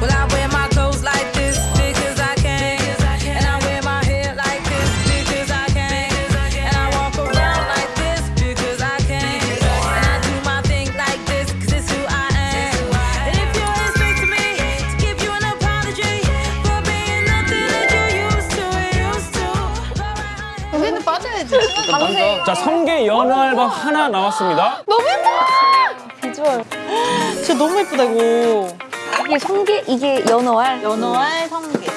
Well, I wear my clothes like this because I can. And I wear my hair like this because I can. And I walk around like this because I can. And I do my thing like this because it's who I am. And if you expect me to give you an apology for being nothing that you used to, used to. 여기는 빠져야지. 자, 성게 연어 앨범 하나 나왔습니다. 너무 예쁘다! 비주얼. 진짜 너무 예쁘다 이거. 이게 성게, 이게 연어알. 연어알 성게.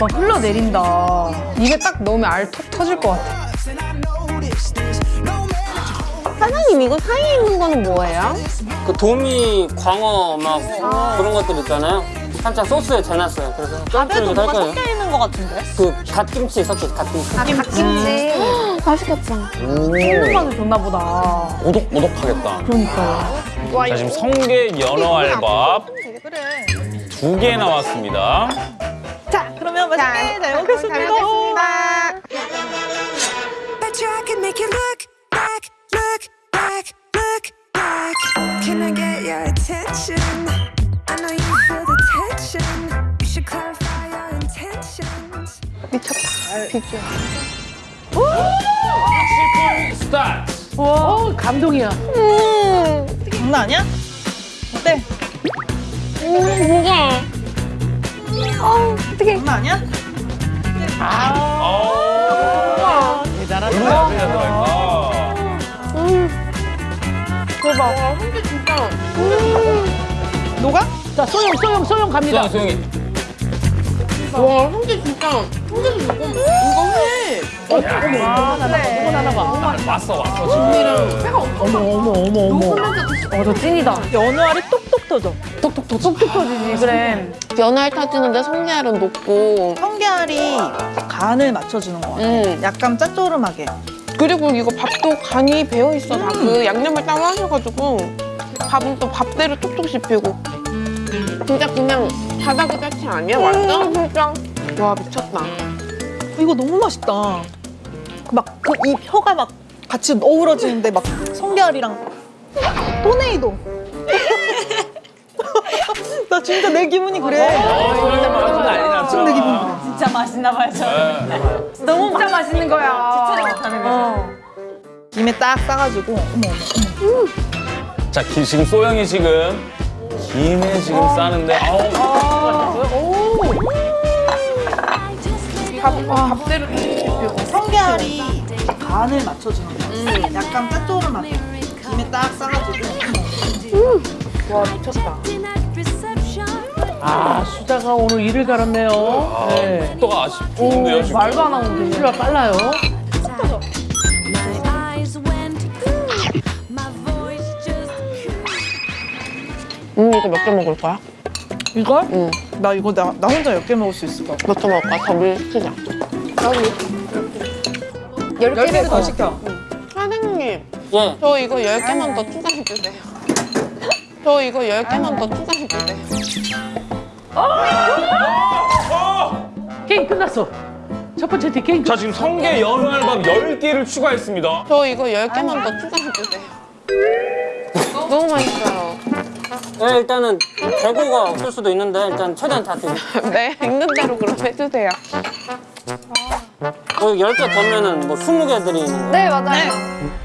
막 흘러내린다. 입에 딱 넣으면 알 톡 터질 것 같아. 사장님, 이거 사이에 있는 거는 뭐예요? 그 도미, 광어 막 그런 것들 있잖아요. 살짝 소스에 재놨어요. 그래서 밥에도 뭐가 거예요. 섞여 있는 것 같은데? 그 갓김치 섞여 갓김치. 갓김치. 맛있겠다. 생각만도 음. 음. 좋나 보다. 오독오독하겠다. 그러니까요. 와, 자, 지금 성게 연어 알밥 두 개 나왔습니다. 자, 그러면 맛있게 잘 먹겠습니다. 미쳤다. 비주. 60분 스타트! 와 어, 감동이야. 음. 장난 아니야? 어때? 음, 이게. 어, 어떻게. 장난 아니야? 아. 아 대단하다. 음. 대박. 한개 진짜. 음. 녹아? 자, 소영, 소영, 소영 갑니다. 소영, 소영이. 와, 한개 진짜. 한개도 녹음. 이거 해. 어, 어머, 하나 봐, 이건 하나 봐. 왔어, 왔어, 지금. 어머, 어머, 어머, 어머. 어, 저 찐이다. 연어알이 똑똑 터져. 톡톡톡 톡톡 터지지, 그래. 연어알 타지는데 성게알은 녹고. 성게알이 간을 맞춰주는 거 같아. 음. 약간 짭조름하게. 그리고 이거 밥도 간이 배어 있어. 다그 양념을 따로 하셔가지고 밥은 또 밥대로 톡톡 씹히고. 진짜 그냥 바다 그 자체 아니야? 완전 진짜. 와 미쳤다. 이거 너무 맛있다. 막 그 이 혀가 막 같이 어우러지는데 막 성게알이랑 토네이도. 나 진짜 내 기분이 그래. 난리 났죠. 지금 내 기분 그래. 진짜 맛있나 봐요, 저. 너무 진짜 맛있는 거야. 지체를 못하는 거죠. 김에 딱 싸가지고 어머 어머 어머. 자, 기- 지금 소영이 지금 김에 지금 싸는데 아우 밥, 밥대로. 성게알이 간을 맞춰주는 거. 약간 짭조름하게. 김에 딱 싸가지고 어머. 와 미쳤다. 아, 수자가 오늘 일을 갈았네요. 네. 속도가 아쉽 좋은데요, 오, 지금. 말도 안 하고 실수가 빨라요. Just 음 이거 몇 개 먹을 거야? 이걸? 응. 나 이거 나, 나 혼자 몇 개 먹을 수 있을 것 같아. 몇개 먹을 거야? 더블 시키자. 열 개를 더 시켜. 사장님, 예. 저 이거 10개만 더 추가해 주세요. 저 이거 10개만 더 추가해 주세요. 게임 끝났어. 첫 번째 팀 게임 자, 끝. 지금 성게 연어 알밥 10개를 추가했습니다. 저 이거 10개만 더 추가해 주세요. 너무 맛있어요. 네, 일단은 재고가 없을 수도 있는데 일단 최대한 다 드릴게요. 네, 있는 대로 그럼 해주세요. 거기 10개 더면은 뭐 20개 드리는 거예요. 네, 맞아요.